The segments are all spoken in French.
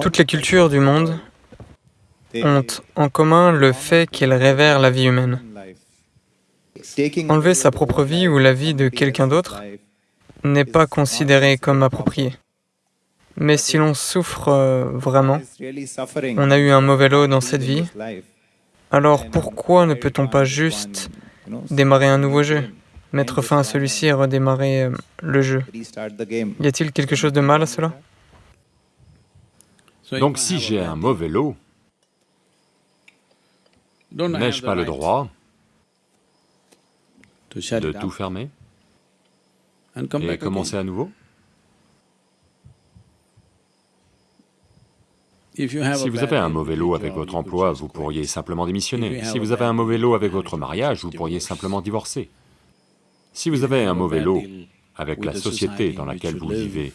Toutes les cultures du monde ont en commun le fait qu'elles révèrent la vie humaine. Enlever sa propre vie ou la vie de quelqu'un d'autre n'est pas considéré comme approprié. Mais si l'on souffre euh, vraiment, on a eu un mauvais lot dans cette vie, alors pourquoi ne peut-on pas juste démarrer un nouveau jeu, mettre fin à celui-ci et redémarrer euh, le jeu? Y a-t-il quelque chose de mal à cela? Donc si j'ai un mauvais lot, n'ai-je pas le droit de tout fermer et commencer à nouveau Si vous avez un mauvais lot avec votre emploi, vous pourriez simplement démissionner. Si vous avez un mauvais lot avec votre mariage, vous pourriez simplement divorcer. Si vous avez un mauvais lot avec la société dans laquelle vous vivez,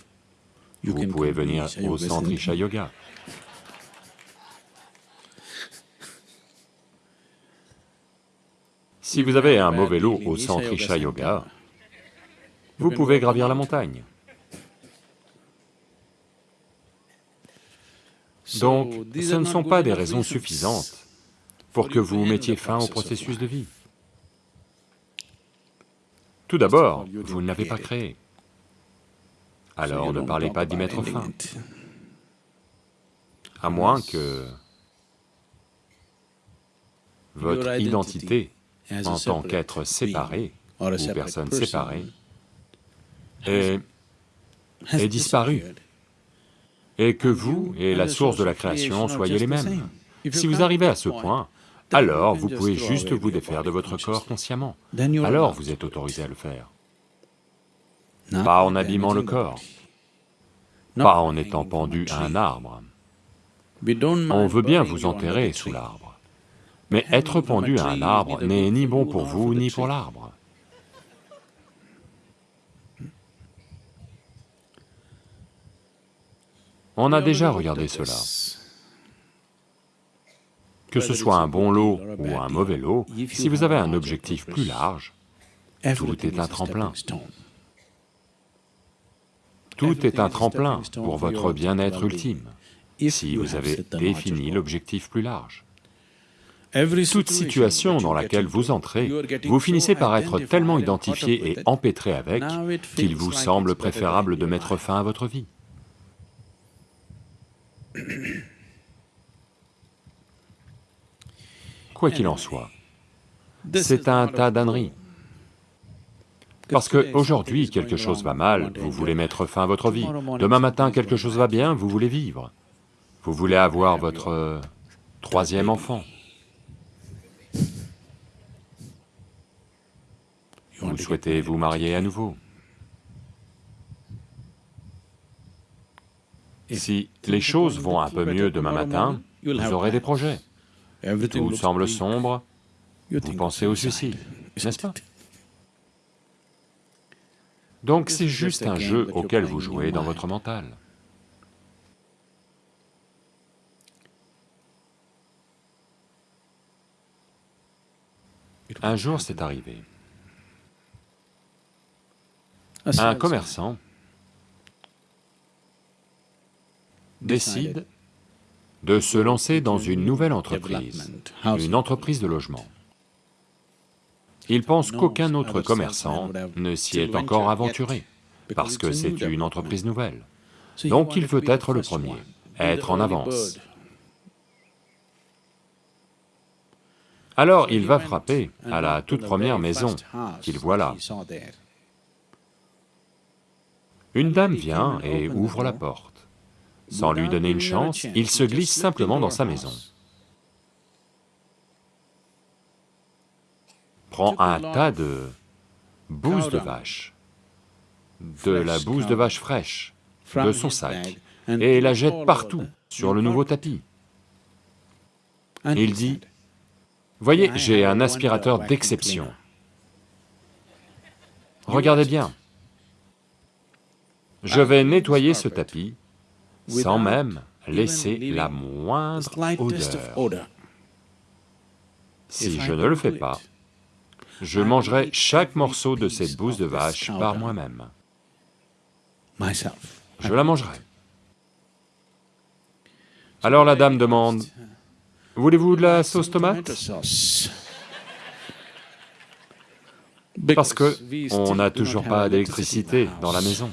vous pouvez venir au centre Isha Yoga. Si vous avez un mauvais lot au centre Isha Yoga, vous pouvez gravir la montagne. Donc, ce ne sont pas des raisons suffisantes pour que vous mettiez fin au processus de vie. Tout d'abord, vous ne l'avez pas créé. Alors ne parlez pas d'y mettre fin. À moins que votre identité en tant qu'être séparé ou personne séparée ait, ait disparu. et que vous et la source de la création soyez les mêmes. Si vous arrivez à ce point, alors vous pouvez juste vous défaire de votre corps consciemment, alors vous êtes autorisé à le faire. Pas en abîmant le corps, pas en étant pendu à un arbre. On veut bien vous enterrer sous l'arbre, mais être pendu à un arbre n'est ni bon pour vous ni pour l'arbre. On a déjà regardé cela. Que ce soit un bon lot ou un mauvais lot, si vous avez un objectif plus large, tout est un tremplin. Tout est un tremplin pour votre bien-être ultime, si vous avez défini l'objectif plus large. Toute situation dans laquelle vous entrez, vous finissez par être tellement identifié et empêtré avec qu'il vous semble préférable de mettre fin à votre vie. Quoi qu'il en soit, c'est un tas d'âneries. Parce que aujourd'hui quelque chose va mal, vous voulez mettre fin à votre vie. Demain matin, quelque chose va bien, vous voulez vivre. Vous voulez avoir votre euh, troisième enfant. Vous souhaitez vous marier à nouveau. Si les choses vont un peu mieux demain matin, vous aurez des projets. Tout semble sombre, vous pensez au suicide, n'est-ce pas? Donc c'est juste un jeu auquel vous jouez dans votre mental. Un jour c'est arrivé. Un commerçant décide de se lancer dans une nouvelle entreprise, une entreprise de logement. Il pense qu'aucun autre commerçant ne s'y est encore aventuré, parce que c'est une entreprise nouvelle. Donc il veut être le premier, être en avance. Alors il va frapper à la toute première maison qu'il voit là. Une dame vient et ouvre la porte. Sans lui donner une chance, il se glisse simplement dans sa maison. Prend un tas de bouse de vache, de la bouse de vache fraîche, de son sac, et la jette partout, sur le nouveau tapis. Il dit, « Voyez, j'ai un aspirateur d'exception. Regardez bien. Je vais nettoyer ce tapis sans même laisser la moindre odeur. Si je ne le fais pas, je mangerai chaque morceau de cette bouse de vache par moi-même. Je la mangerai. Alors la dame demande, voulez-vous de la sauce tomate? Parce que on n'a toujours pas d'électricité dans la maison.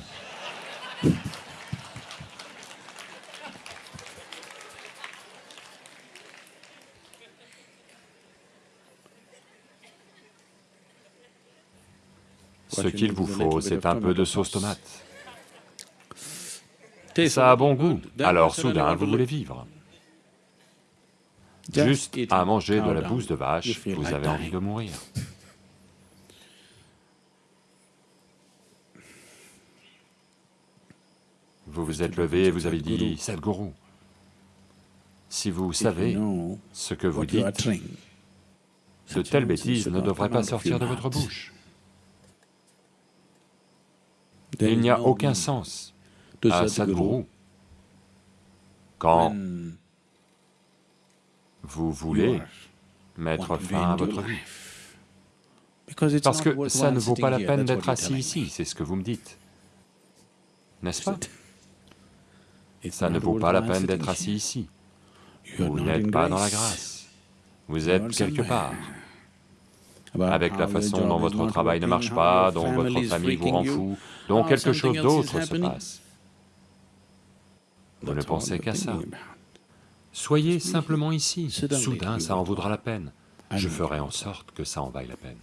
Ce qu'il vous faut, c'est un peu de sauce tomate. Ça a bon goût, alors soudain vous voulez vivre. Juste à manger de la bouse de vache, vous avez envie de mourir. Vous vous êtes levé et vous avez dit, Sadhguru, si vous savez ce que vous dites, de telles bêtises ne devraient pas sortir de votre bouche. Il n'y a aucun sens à Sadhguru quand vous voulez mettre fin à votre vie. Parce que ça ne vaut pas la peine d'être assis ici, c'est ce que vous me dites. N'est-ce pas? Ça ne vaut pas la peine d'être assis ici. Vous n'êtes pas dans la grâce. Vous êtes quelque part. Avec la façon dont votre travail ne marche pas, dont votre famille vous rend fou, dont quelque chose d'autre se passe. Vous ne pensez qu'à ça. Soyez simplement ici, soudain ça en vaudra la peine. Je ferai en sorte que ça en vaille la peine.